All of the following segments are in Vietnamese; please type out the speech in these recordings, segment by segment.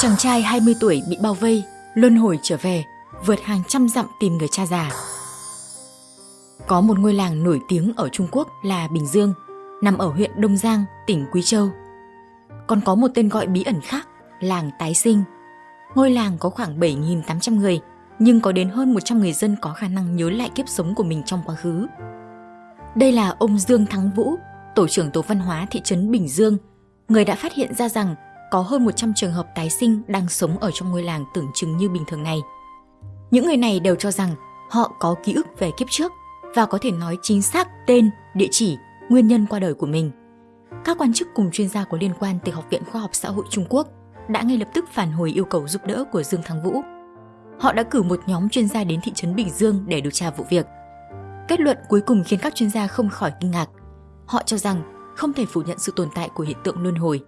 Chàng trai 20 tuổi bị bao vây, luân hồi trở về, vượt hàng trăm dặm tìm người cha già. Có một ngôi làng nổi tiếng ở Trung Quốc là Bình Dương, nằm ở huyện Đông Giang, tỉnh Quý Châu. Còn có một tên gọi bí ẩn khác, làng Tái Sinh. Ngôi làng có khoảng 7.800 người, nhưng có đến hơn 100 người dân có khả năng nhớ lại kiếp sống của mình trong quá khứ. Đây là ông Dương Thắng Vũ, tổ trưởng tổ văn hóa thị trấn Bình Dương, người đã phát hiện ra rằng có hơn 100 trường hợp tái sinh đang sống ở trong ngôi làng tưởng chừng như bình thường này. Những người này đều cho rằng họ có ký ức về kiếp trước và có thể nói chính xác tên, địa chỉ, nguyên nhân qua đời của mình. Các quan chức cùng chuyên gia có liên quan từ Học viện Khoa học Xã hội Trung Quốc đã ngay lập tức phản hồi yêu cầu giúp đỡ của Dương Thắng Vũ. Họ đã cử một nhóm chuyên gia đến thị trấn Bình Dương để điều tra vụ việc. Kết luận cuối cùng khiến các chuyên gia không khỏi kinh ngạc. Họ cho rằng không thể phủ nhận sự tồn tại của hiện tượng luân hồi.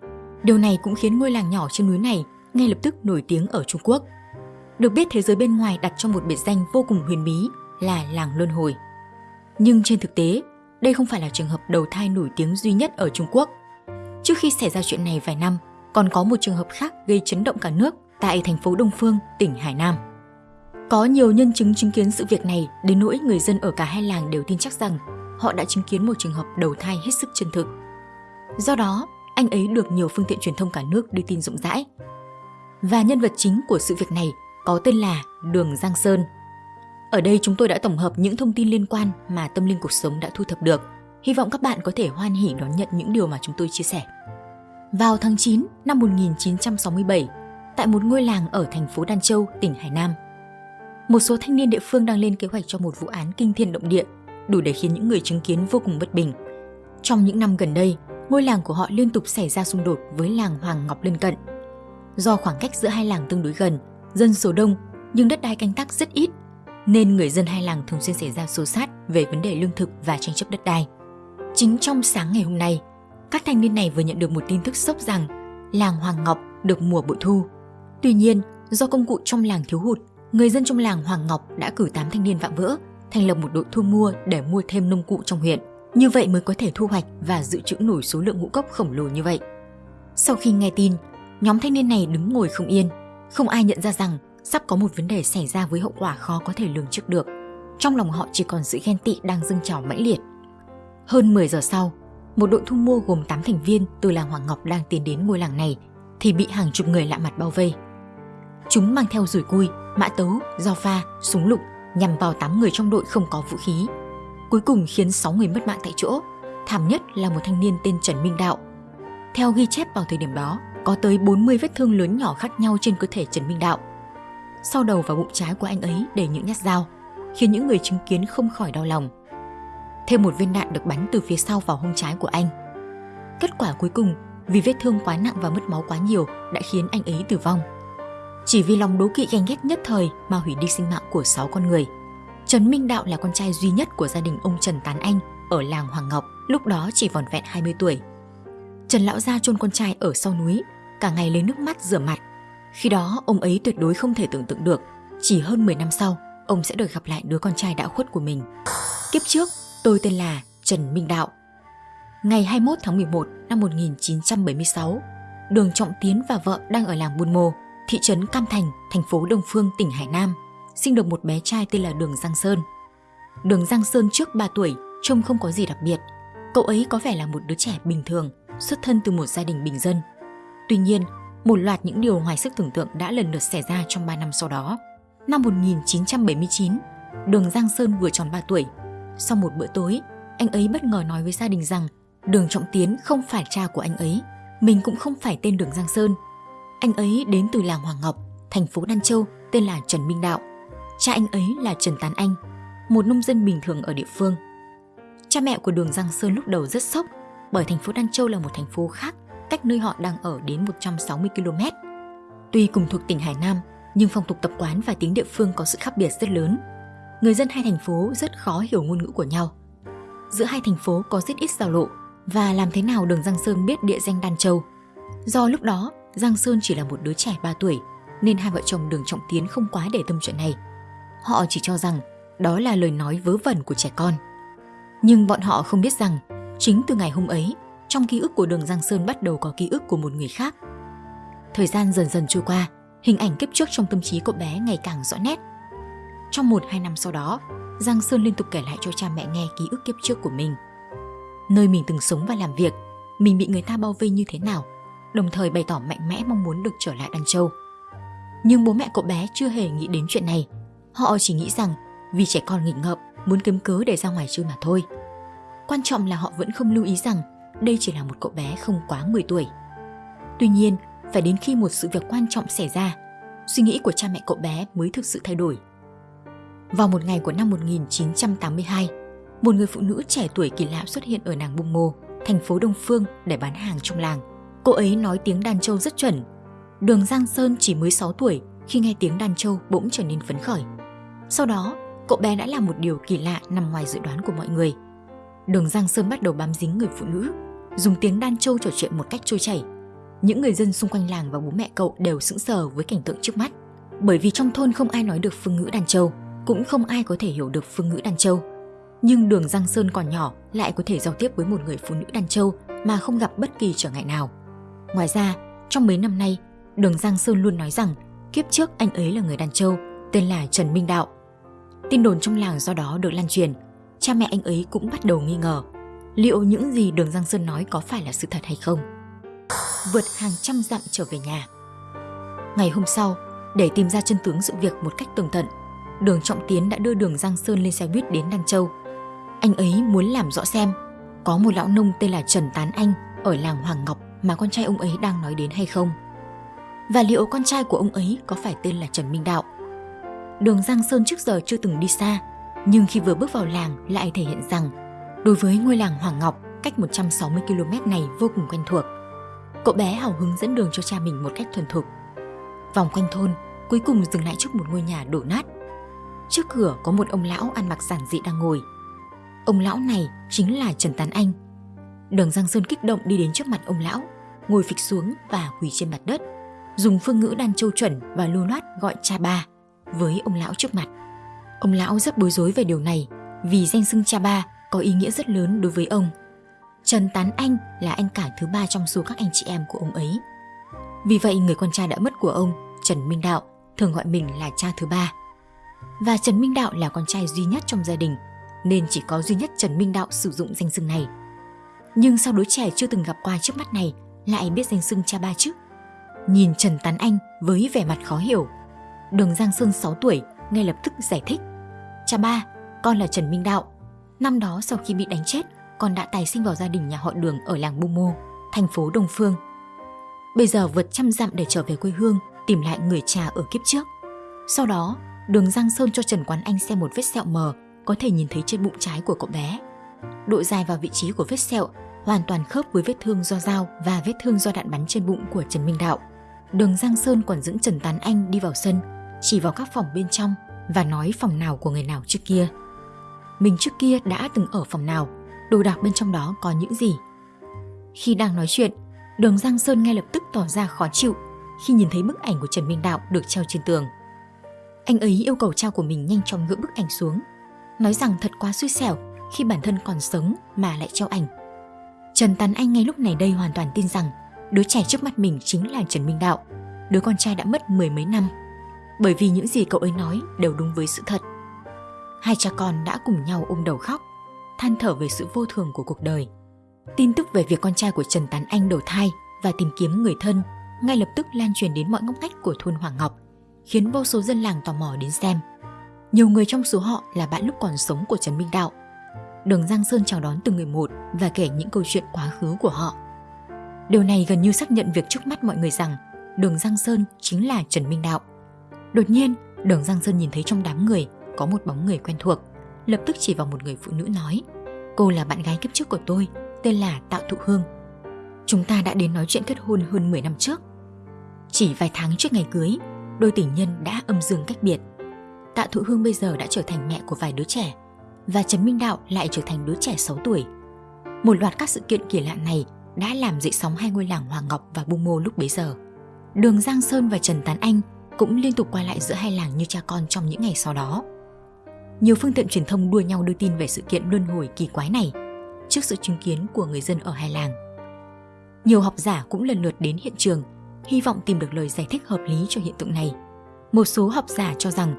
Điều này cũng khiến ngôi làng nhỏ trên núi này ngay lập tức nổi tiếng ở Trung Quốc. Được biết thế giới bên ngoài đặt cho một biệt danh vô cùng huyền bí là làng luân hồi. Nhưng trên thực tế, đây không phải là trường hợp đầu thai nổi tiếng duy nhất ở Trung Quốc. Trước khi xảy ra chuyện này vài năm, còn có một trường hợp khác gây chấn động cả nước tại thành phố Đông Phương, tỉnh Hải Nam. Có nhiều nhân chứng chứng kiến sự việc này đến nỗi người dân ở cả hai làng đều tin chắc rằng họ đã chứng kiến một trường hợp đầu thai hết sức chân thực. Do đó, anh ấy được nhiều phương tiện truyền thông cả nước đưa tin rộng rãi. Và nhân vật chính của sự việc này có tên là Đường Giang Sơn. Ở đây chúng tôi đã tổng hợp những thông tin liên quan mà tâm linh cuộc sống đã thu thập được. Hy vọng các bạn có thể hoan hỉ đón nhận những điều mà chúng tôi chia sẻ. Vào tháng 9 năm 1967, tại một ngôi làng ở thành phố Đan Châu, tỉnh Hải Nam, một số thanh niên địa phương đang lên kế hoạch cho một vụ án kinh thiên động địa, đủ để khiến những người chứng kiến vô cùng bất bình. Trong những năm gần đây, ngôi làng của họ liên tục xảy ra xung đột với làng Hoàng Ngọc lân cận. Do khoảng cách giữa hai làng tương đối gần, dân số đông nhưng đất đai canh tác rất ít, nên người dân hai làng thường xuyên xảy ra xô xát về vấn đề lương thực và tranh chấp đất đai. Chính trong sáng ngày hôm nay, các thanh niên này vừa nhận được một tin tức sốc rằng làng Hoàng Ngọc được mùa bội thu. Tuy nhiên, do công cụ trong làng thiếu hụt, người dân trong làng Hoàng Ngọc đã cử 8 thanh niên vạm vỡ, thành lập một đội thu mua để mua thêm nông cụ trong huyện. Như vậy mới có thể thu hoạch và dự trữ nổi số lượng ngũ cốc khổng lồ như vậy. Sau khi nghe tin, nhóm thanh niên này đứng ngồi không yên, không ai nhận ra rằng sắp có một vấn đề xảy ra với hậu quả khó có thể lường trước được. Trong lòng họ chỉ còn sự ghen tị đang dâng trào mãnh liệt. Hơn 10 giờ sau, một đội thu mua gồm 8 thành viên từ làng Hoàng Ngọc đang tiến đến ngôi làng này thì bị hàng chục người lạ mặt bao vây. Chúng mang theo rủi cui, mã tấu, dao pha, súng lục nhằm vào 8 người trong đội không có vũ khí. Cuối cùng khiến 6 người mất mạng tại chỗ, thảm nhất là một thanh niên tên Trần Minh Đạo. Theo ghi chép vào thời điểm đó, có tới 40 vết thương lớn nhỏ khác nhau trên cơ thể Trần Minh Đạo. Sau đầu và bụng trái của anh ấy để những nhát dao, khiến những người chứng kiến không khỏi đau lòng. Thêm một viên đạn được bắn từ phía sau vào hông trái của anh. Kết quả cuối cùng, vì vết thương quá nặng và mất máu quá nhiều đã khiến anh ấy tử vong. Chỉ vì lòng đố kỵ ganh ghét nhất thời mà hủy đi sinh mạng của 6 con người. Trần Minh Đạo là con trai duy nhất của gia đình ông Trần Tán Anh ở làng Hoàng Ngọc, lúc đó chỉ vòn vẹn 20 tuổi. Trần Lão Gia chôn con trai ở sau núi, cả ngày lấy nước mắt rửa mặt. Khi đó ông ấy tuyệt đối không thể tưởng tượng được, chỉ hơn 10 năm sau, ông sẽ được gặp lại đứa con trai đã khuất của mình. Kiếp trước, tôi tên là Trần Minh Đạo. Ngày 21 tháng 11 năm 1976, Đường Trọng Tiến và vợ đang ở làng Buôn Mô, thị trấn Cam Thành, thành phố Đông Phương, tỉnh Hải Nam, sinh được một bé trai tên là Đường Giang Sơn. Đường Giang Sơn trước 3 tuổi, trông không có gì đặc biệt. Cậu ấy có vẻ là một đứa trẻ bình thường, xuất thân từ một gia đình bình dân. Tuy nhiên, một loạt những điều ngoài sức tưởng tượng đã lần lượt xảy ra trong 3 năm sau đó. Năm 1979, Đường Giang Sơn vừa tròn 3 tuổi. Sau một bữa tối, anh ấy bất ngờ nói với gia đình rằng Đường Trọng Tiến không phải cha của anh ấy, mình cũng không phải tên Đường Giang Sơn. Anh ấy đến từ làng Hoàng Ngọc, thành phố Đan Châu, tên là Trần Minh Đạo. Cha anh ấy là Trần Tán Anh, một nông dân bình thường ở địa phương. Cha mẹ của Đường Giang Sơn lúc đầu rất sốc bởi thành phố Đan Châu là một thành phố khác cách nơi họ đang ở đến 160 km. Tuy cùng thuộc tỉnh Hải Nam, nhưng phong tục tập quán và tiếng địa phương có sự khác biệt rất lớn. Người dân hai thành phố rất khó hiểu ngôn ngữ của nhau. Giữa hai thành phố có rất ít giao lộ và làm thế nào đường Giang Sơn biết địa danh Đan Châu. Do lúc đó, Giang Sơn chỉ là một đứa trẻ 3 tuổi nên hai vợ chồng đường Trọng Tiến không quá để tâm chuyện này. Họ chỉ cho rằng đó là lời nói vớ vẩn của trẻ con. Nhưng bọn họ không biết rằng chính từ ngày hôm ấy trong ký ức của đường Giang Sơn bắt đầu có ký ức của một người khác. Thời gian dần dần trôi qua, hình ảnh kiếp trước trong tâm trí cậu bé ngày càng rõ nét. Trong một hai năm sau đó, Giang Sơn liên tục kể lại cho cha mẹ nghe ký ức kiếp trước của mình. Nơi mình từng sống và làm việc, mình bị người ta bao vây như thế nào, đồng thời bày tỏ mạnh mẽ mong muốn được trở lại Đan Châu. Nhưng bố mẹ cậu bé chưa hề nghĩ đến chuyện này. Họ chỉ nghĩ rằng vì trẻ con nghịch ngợm, muốn kiếm cớ để ra ngoài chơi mà thôi. Quan trọng là họ vẫn không lưu ý rằng đây chỉ là một cậu bé không quá 10 tuổi. Tuy nhiên, phải đến khi một sự việc quan trọng xảy ra, suy nghĩ của cha mẹ cậu bé mới thực sự thay đổi. Vào một ngày của năm 1982, một người phụ nữ trẻ tuổi kỳ lạ xuất hiện ở nàng Bung Mô, thành phố Đông Phương để bán hàng trong làng. Cô ấy nói tiếng đàn châu rất chuẩn. Đường Giang Sơn chỉ mới 6 tuổi khi nghe tiếng đàn châu bỗng trở nên phấn khởi. Sau đó, cậu bé đã làm một điều kỳ lạ nằm ngoài dự đoán của mọi người. Đường Giang Sơn bắt đầu bám dính người phụ nữ, dùng tiếng đan châu trò chuyện một cách trôi chảy. Những người dân xung quanh làng và bố mẹ cậu đều sững sờ với cảnh tượng trước mắt. Bởi vì trong thôn không ai nói được phương ngữ đàn châu, cũng không ai có thể hiểu được phương ngữ đàn châu. Nhưng đường Giang Sơn còn nhỏ lại có thể giao tiếp với một người phụ nữ đàn châu mà không gặp bất kỳ trở ngại nào. Ngoài ra, trong mấy năm nay, đường Giang Sơn luôn nói rằng kiếp trước anh ấy là người đàn châu, tên là Trần Minh Đạo. Tin đồn trong làng do đó được lan truyền, cha mẹ anh ấy cũng bắt đầu nghi ngờ liệu những gì đường Giang Sơn nói có phải là sự thật hay không. Vượt hàng trăm dặm trở về nhà. Ngày hôm sau, để tìm ra chân tướng sự việc một cách tường tận, đường Trọng Tiến đã đưa đường Giang Sơn lên xe buýt đến Đan Châu. Anh ấy muốn làm rõ xem có một lão nông tên là Trần Tán Anh ở làng Hoàng Ngọc mà con trai ông ấy đang nói đến hay không. Và liệu con trai của ông ấy có phải tên là Trần Minh Đạo? Đường Giang Sơn trước giờ chưa từng đi xa, nhưng khi vừa bước vào làng lại thể hiện rằng đối với ngôi làng Hoàng Ngọc cách 160 km này vô cùng quen thuộc. Cậu bé hào hứng dẫn đường cho cha mình một cách thuần thục. Vòng quanh thôn, cuối cùng dừng lại trước một ngôi nhà đổ nát. Trước cửa có một ông lão ăn mặc giản dị đang ngồi. Ông lão này chính là Trần Tán Anh. Đường Giang Sơn kích động đi đến trước mặt ông lão, ngồi phịch xuống và quỳ trên mặt đất, dùng phương ngữ đan châu chuẩn và lưu loát gọi cha ba với ông lão trước mặt. Ông lão rất bối rối về điều này vì danh xưng cha ba có ý nghĩa rất lớn đối với ông. Trần Tán Anh là anh cả thứ ba trong số các anh chị em của ông ấy. Vì vậy người con trai đã mất của ông, Trần Minh Đạo, thường gọi mình là cha thứ ba. Và Trần Minh Đạo là con trai duy nhất trong gia đình, nên chỉ có duy nhất Trần Minh Đạo sử dụng danh xưng này. Nhưng sao đứa trẻ chưa từng gặp qua trước mắt này lại biết danh xưng cha ba chứ? Nhìn Trần Tán Anh với vẻ mặt khó hiểu, Đường Giang Sơn 6 tuổi ngay lập tức giải thích. Cha ba, con là Trần Minh Đạo, Năm đó sau khi bị đánh chết, con đã tài sinh vào gia đình nhà họ Đường ở làng Bu Mô, thành phố Đông Phương. Bây giờ vượt trăm dặm để trở về quê hương, tìm lại người cha ở kiếp trước. Sau đó, Đường Giang Sơn cho Trần Quán Anh xem một vết sẹo mờ có thể nhìn thấy trên bụng trái của cậu bé. Độ dài và vị trí của vết sẹo hoàn toàn khớp với vết thương do dao và vết thương do đạn bắn trên bụng của Trần Minh Đạo. Đường Giang Sơn còn dẫn Trần Tán Anh đi vào sân, chỉ vào các phòng bên trong và nói phòng nào của người nào trước kia mình trước kia đã từng ở phòng nào, đồ đạc bên trong đó có những gì. Khi đang nói chuyện, đường Giang Sơn ngay lập tức tỏ ra khó chịu khi nhìn thấy bức ảnh của Trần Minh Đạo được treo trên tường. Anh ấy yêu cầu cha của mình nhanh chóng gỡ bức ảnh xuống, nói rằng thật quá xui xẻo khi bản thân còn sống mà lại treo ảnh. Trần Tán Anh ngay lúc này đây hoàn toàn tin rằng đứa trẻ trước mắt mình chính là Trần Minh Đạo, đứa con trai đã mất mười mấy năm. Bởi vì những gì cậu ấy nói đều đúng với sự thật hai cha con đã cùng nhau ôm đầu khóc, than thở về sự vô thường của cuộc đời. Tin tức về việc con trai của Trần Tán Anh đầu thai và tìm kiếm người thân ngay lập tức lan truyền đến mọi ngóc ngách của thôn Hoàng Ngọc, khiến vô số dân làng tò mò đến xem. Nhiều người trong số họ là bạn lúc còn sống của Trần Minh Đạo. Đường Giang Sơn chào đón từng người một và kể những câu chuyện quá khứ của họ. Điều này gần như xác nhận việc trước mắt mọi người rằng Đường Giang Sơn chính là Trần Minh Đạo. Đột nhiên, Đường Giang Sơn nhìn thấy trong đám người có một bóng người quen thuộc, lập tức chỉ vào một người phụ nữ nói Cô là bạn gái kiếp trước của tôi, tên là Tạo Thụ Hương. Chúng ta đã đến nói chuyện kết hôn hơn 10 năm trước. Chỉ vài tháng trước ngày cưới, đôi tình nhân đã âm dương cách biệt. Tạ Thụ Hương bây giờ đã trở thành mẹ của vài đứa trẻ và Trần Minh Đạo lại trở thành đứa trẻ 6 tuổi. Một loạt các sự kiện kỳ lạ này đã làm dậy sóng hai ngôi làng Hoàng Ngọc và Bung Mô lúc bấy giờ. Đường Giang Sơn và Trần Tán Anh cũng liên tục qua lại giữa hai làng như cha con trong những ngày sau đó nhiều phương tiện truyền thông đua nhau đưa tin về sự kiện luân hồi kỳ quái này trước sự chứng kiến của người dân ở hai làng. Nhiều học giả cũng lần lượt đến hiện trường, hy vọng tìm được lời giải thích hợp lý cho hiện tượng này. Một số học giả cho rằng,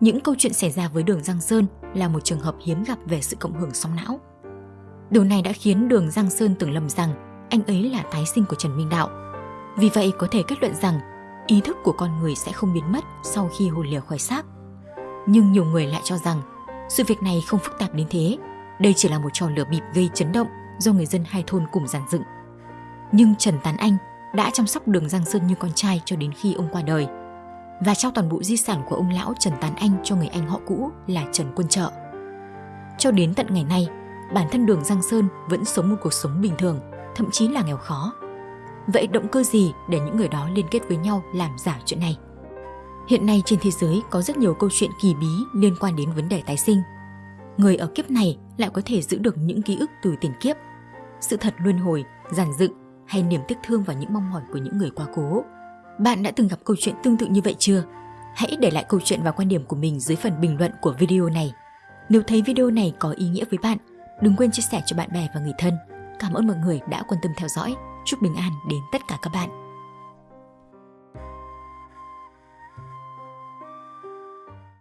những câu chuyện xảy ra với đường Giang Sơn là một trường hợp hiếm gặp về sự cộng hưởng sóng não. Điều này đã khiến đường Giang Sơn tưởng lầm rằng anh ấy là tái sinh của Trần Minh Đạo. Vì vậy có thể kết luận rằng ý thức của con người sẽ không biến mất sau khi hồn lìa khỏi xác. Nhưng nhiều người lại cho rằng sự việc này không phức tạp đến thế. Đây chỉ là một trò lửa bịp gây chấn động do người dân hai thôn cùng giàn dựng. Nhưng Trần Tán Anh đã chăm sóc đường Giang Sơn như con trai cho đến khi ông qua đời và trao toàn bộ di sản của ông lão Trần Tán Anh cho người anh họ cũ là Trần Quân Trợ. Cho đến tận ngày nay, bản thân đường Giang Sơn vẫn sống một cuộc sống bình thường, thậm chí là nghèo khó. Vậy động cơ gì để những người đó liên kết với nhau làm giả chuyện này? Hiện nay trên thế giới có rất nhiều câu chuyện kỳ bí liên quan đến vấn đề tái sinh. Người ở kiếp này lại có thể giữ được những ký ức từ tiền kiếp. Sự thật luân hồi, giản dựng hay niềm tiếc thương và những mong mỏi của những người quá cố. Bạn đã từng gặp câu chuyện tương tự như vậy chưa? Hãy để lại câu chuyện và quan điểm của mình dưới phần bình luận của video này. Nếu thấy video này có ý nghĩa với bạn, đừng quên chia sẻ cho bạn bè và người thân. Cảm ơn mọi người đã quan tâm theo dõi. Chúc bình an đến tất cả các bạn.